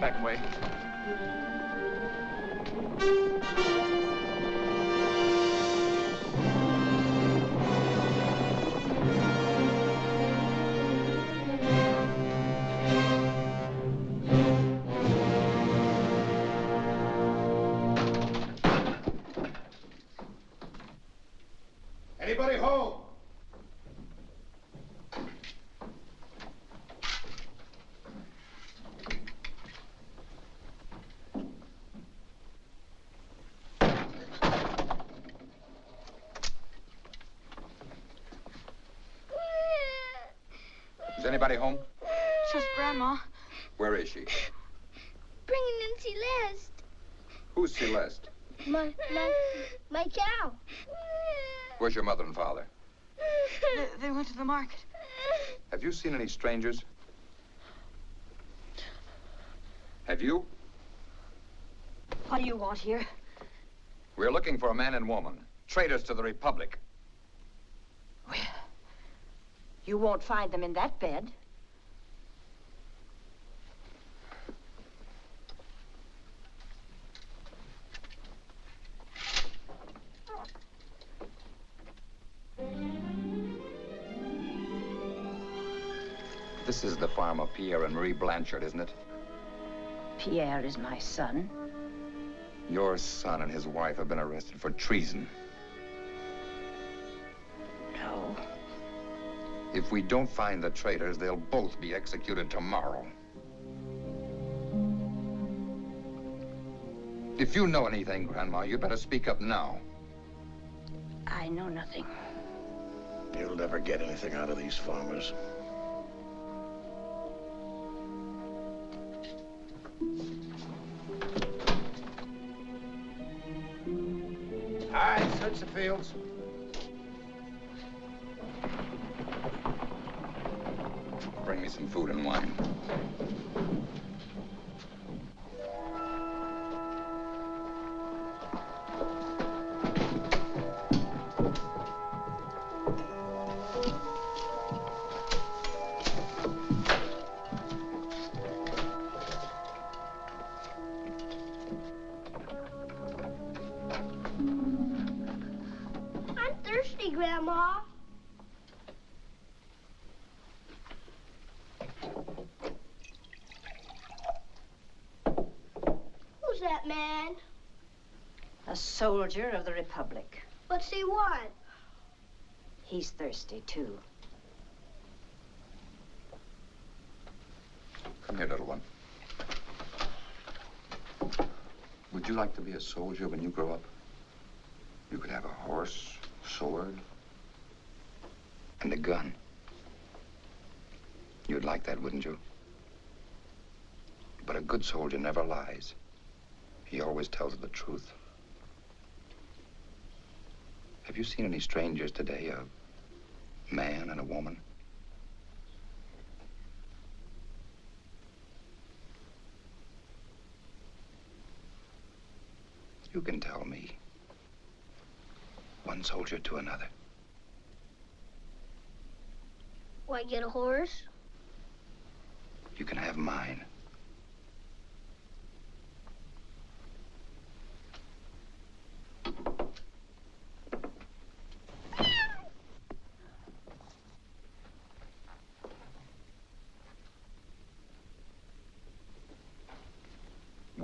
Back way.
Anybody home?
Just Grandma.
Where is she?
Bringing in Celeste.
Who's Celeste?
My, my, my cow.
Where's your mother and father?
They, they went to the market.
Have you seen any strangers? Have you?
What do you want here?
We're looking for a man and woman, traitors to the Republic.
Well, You won't find them in that bed.
This is the farm of Pierre and Marie Blanchard, isn't it?
Pierre is my son.
Your son and his wife have been arrested for treason.
No.
If we don't find the traitors, they'll both be executed tomorrow. If you know anything, Grandma, you'd better speak up now.
I know nothing.
You'll never get anything out of these farmers.
Bring me some food and wine.
Soldier of the Republic.
What's he want?
He's thirsty, too.
Come here, little one. Would you like to be a soldier when you grow up? You could have a horse, sword, and a gun. You'd like that, wouldn't you? But a good soldier never lies. He always tells the truth. Have you seen any strangers today? A man and a woman? You can tell me. One soldier to another.
Why get a horse?
You can have mine.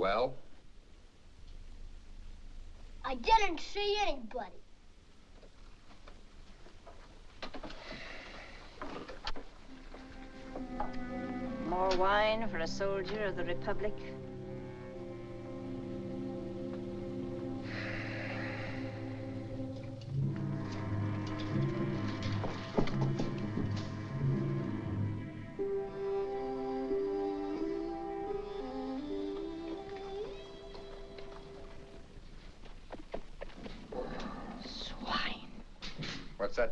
Well,
I didn't anybody.
More wine for a soldier of the Republic?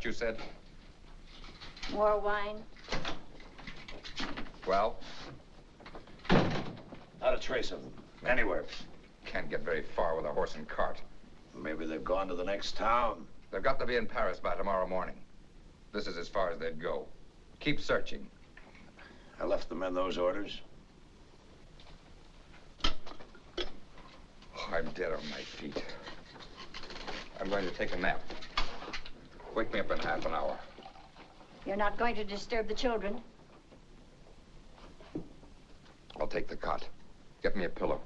You said?
More wine?
Well,
Not a trace of them. Anywhere.
can't get very far with a horse and cart.
Maybe they've gone to the next town.
They've got to be in Paris by tomorrow morning. This is as far as they'd go. Keep searching.
I left the men those orders.
Oh, I'm dead on my feet. I'm going to take a nap. Wake me up in half an hour.
You're not going to disturb the children?
I'll take the cot. Get me a pillow.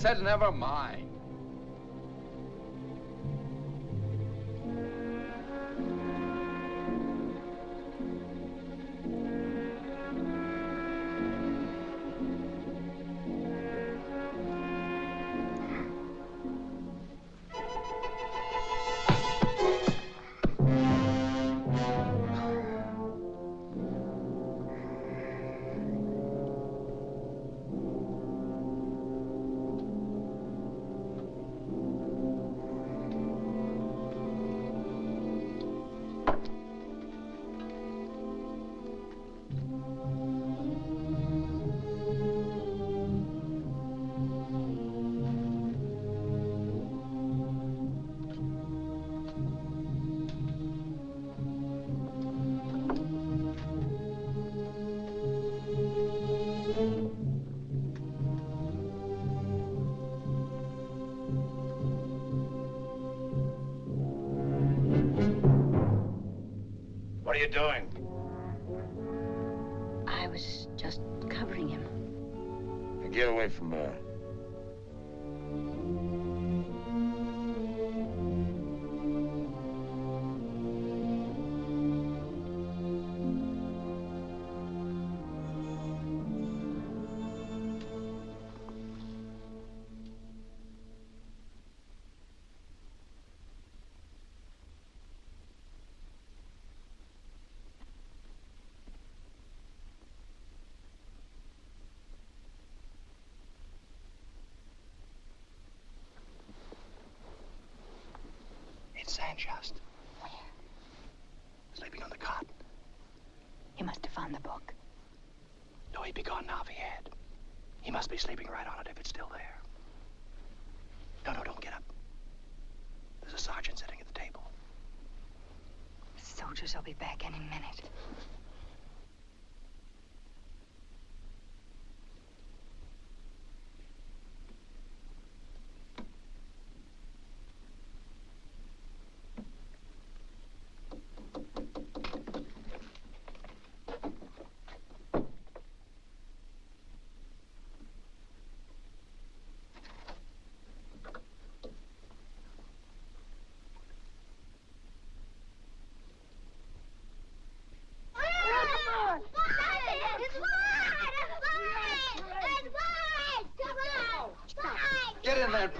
Said never mind.
Saint-Just. Sleeping on the cot.
He must have found the book.
No, he'd be gone now if he had. He must be sleeping right on it if it's still there. No, no, don't get up. There's a sergeant sitting at the table.
The soldiers will be back any minute.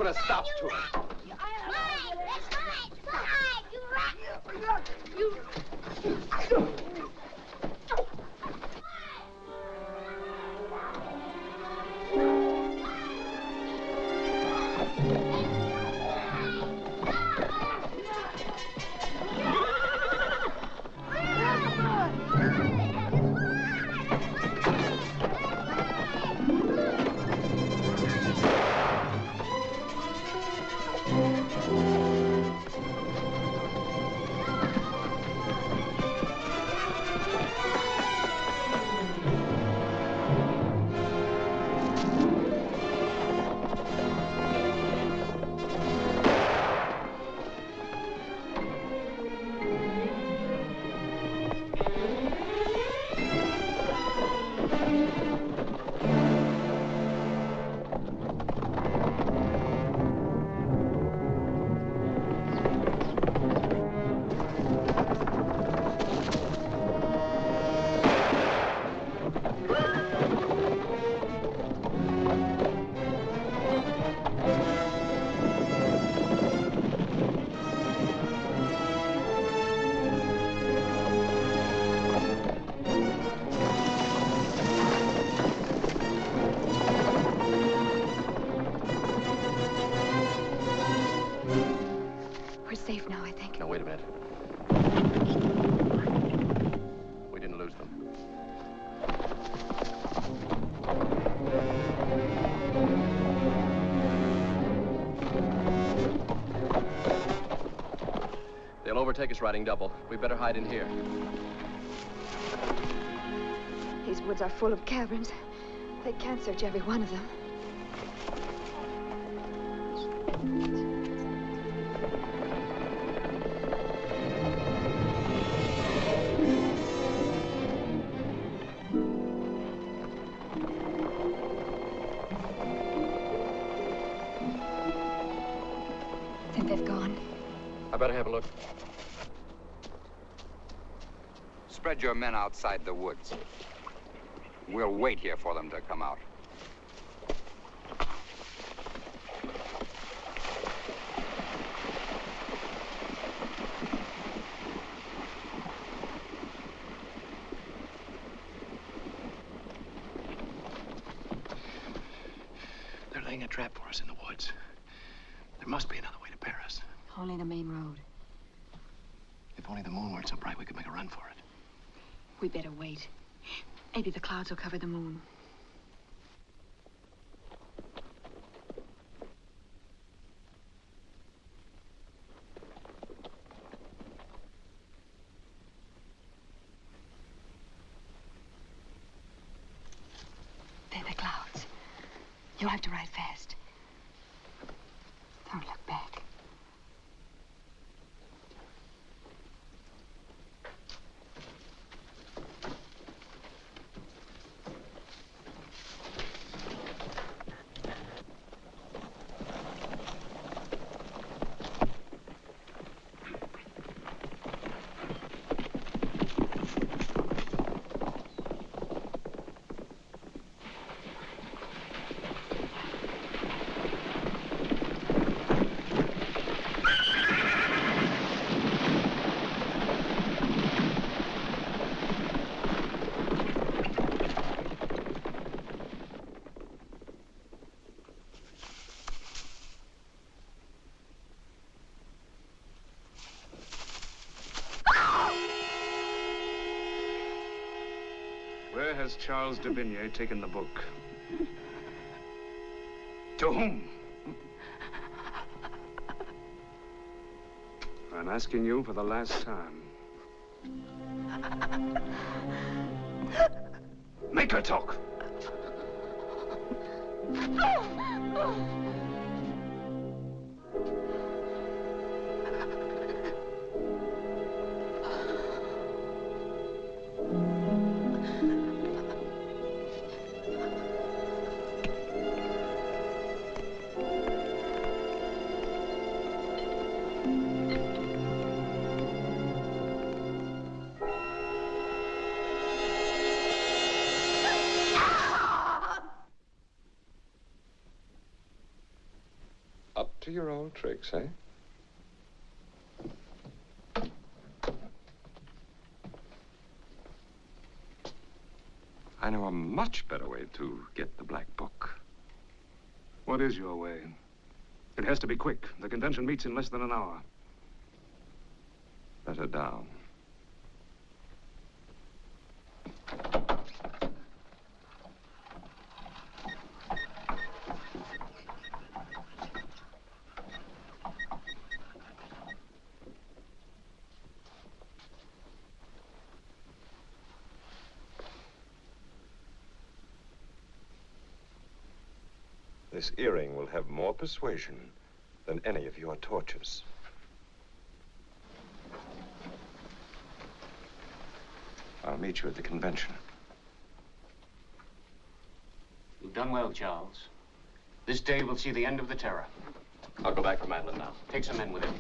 Put a stop to it.
They'll overtake us riding double. We better hide in here.
These woods are full of caverns. They can't search every one of them.
Your men outside the woods. We'll wait here for them to come out.
They're laying a trap for us in the woods. There must be another way to Paris.
Only the main road.
If only the moon weren't so bright, we could make a run for it.
We better wait. Maybe the clouds will cover the moon. They're the clouds. You'll have to ride fast. Don't look back.
Where has Charles d'Aubigny taken the book? To whom? I'm asking you for the last time.
To your old tricks, eh? I know a much better way to get the Black Book.
What is your way? It has to be quick. The convention meets in less than an hour.
Let her down. This earring will have more persuasion than any of your tortures. I'll meet you at the convention.
You've done well, Charles. This day will see the end of the terror.
I'll go back for Madelon now.
Take some men with him.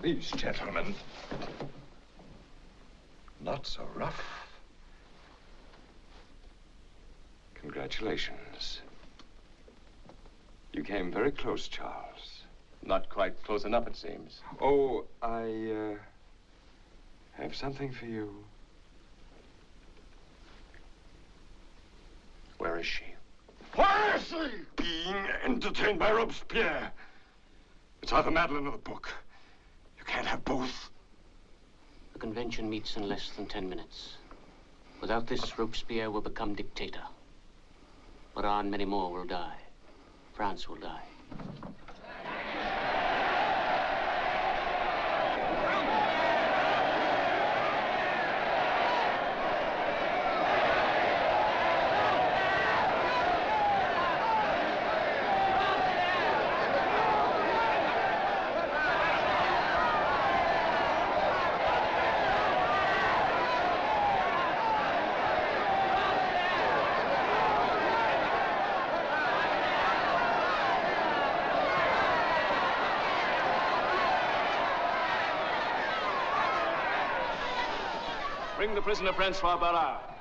These gentlemen. Not so rough. Congratulations. You came very close, Charles.
Not quite close enough, it seems.
Oh, I, uh, have something for you.
Where is she?
Where is she? Being entertained by Robespierre. It's either Madelon or the book. You can't have both.
The convention meets in less than ten minutes. Without this, Robespierre will become dictator. But on many more will die. France will die.
Bring the prisoner Francois Barras.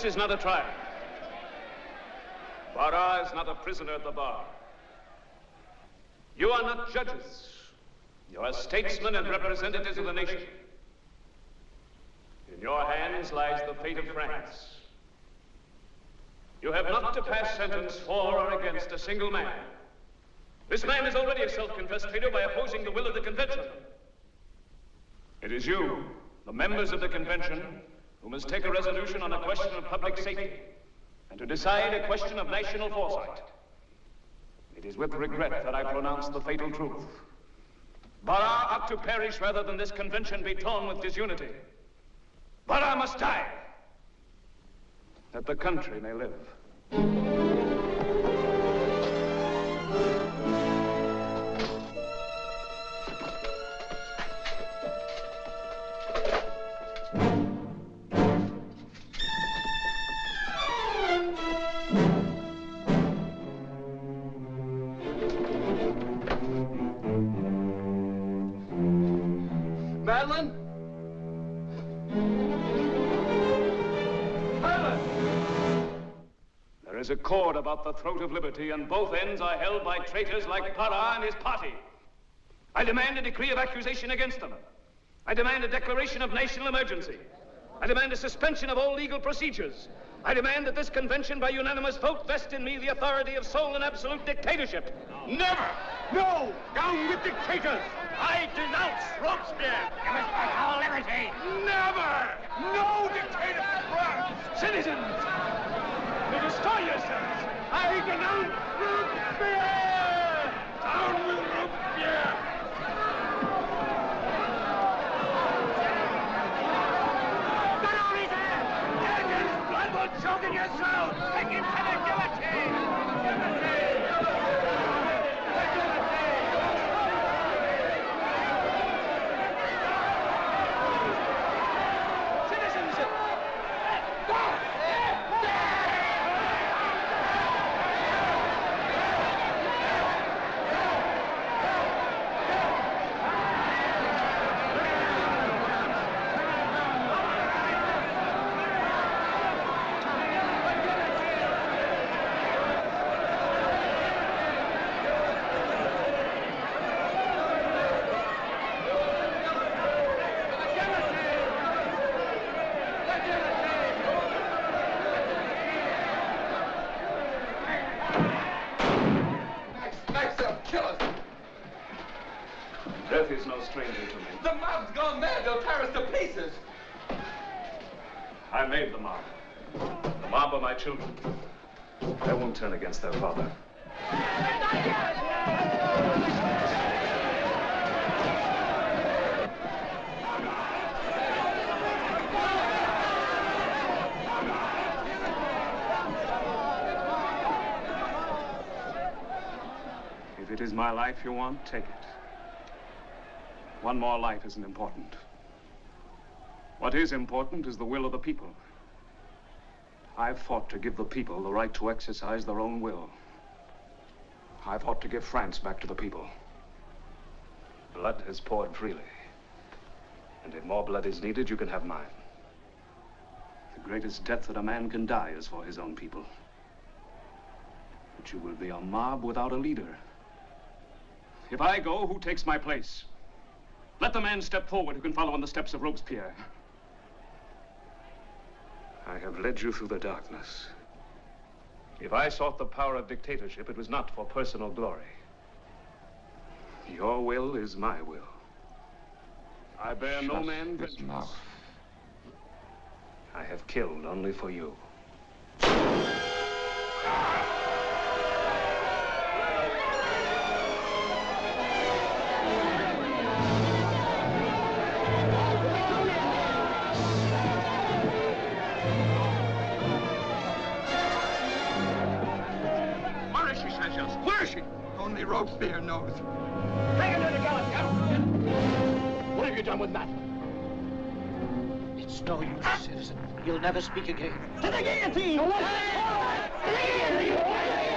This is not a trial. Barras is not a prisoner at the bar. You are not judges. You are statesmen and representatives of the nation. In your hands lies the fate of France. You have not to pass sentence for or against a single man. This man is already a self-confessed traitor by opposing the will of the convention. It is you, the members of the convention, who must take a resolution on a question of public safety and to decide a question of national foresight. It is with regret that I pronounce the fatal truth. Barras ought to perish rather than this convention be torn with disunity. Barras must die, that the country may live. About the throat of liberty, and both ends are held by traitors like Barras and his party. I demand a decree of accusation against them. I demand a declaration of national emergency. I demand a suspension of all legal procedures. I demand that this convention, by unanimous vote, vest in me the authority of sole and absolute dictatorship.
Never! No! Down with dictators! I denounce Robespierre! You must all liberty! Never! No dictator for France!
Citizens! Destroy yourselves!
I denounce Robespierre! Down with Robespierre! Take him to the guillotine!
Citizens!
Max, they'll kill us. Death is no stranger to me.
The mob's gone mad. They'll tear us to pieces.
I made the mob. The mob are my children. They won't turn against their father. If life you want, take it. One more life isn't important. What is important is the will of the people. I've fought to give the people the right to exercise their own will. I've fought to give France back to the people. Blood has poured freely. And if more blood is needed, you can have mine. The greatest death that a man can die is for his own people. But you will be a mob without a leader. If I go, who takes my place? Let the man step forward who can follow in the steps of Robespierre. I have led you through the darkness. If I sought the power of dictatorship, it was not for personal glory. Your will is my will. I bear no
Shut
man
his
vengeance.
mouth.
I have killed only for you.
Only Robespierre knows.
Take him to the guillotine! What have you done with Matt?
It's no use, citizen. You'll never speak again.
To the guillotine! To the guillotine!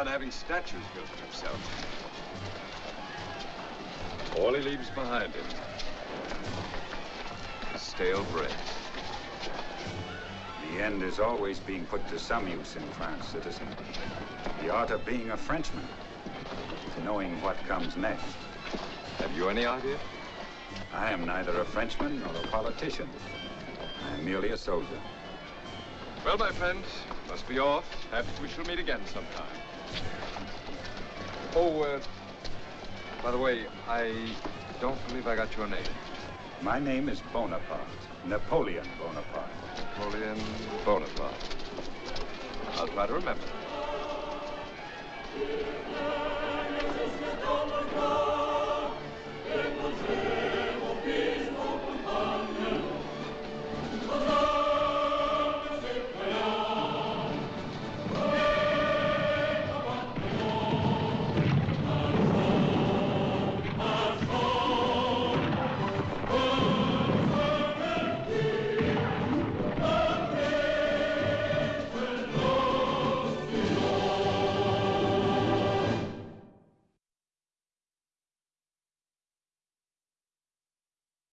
On having statues built of himself. All he leaves behind him is stale bread.
The end is always being put to some use in France, citizen. The art of being a Frenchman is knowing what comes next.
Have you any idea?
I am neither a Frenchman nor a politician. I am merely a soldier.
Well, my friend, must be off. Perhaps we shall meet again sometime. Oh, uh, by the way, I don't believe I got your name.
My name is Bonaparte. Napoleon Bonaparte.
Napoleon Bonaparte. I'll try to remember.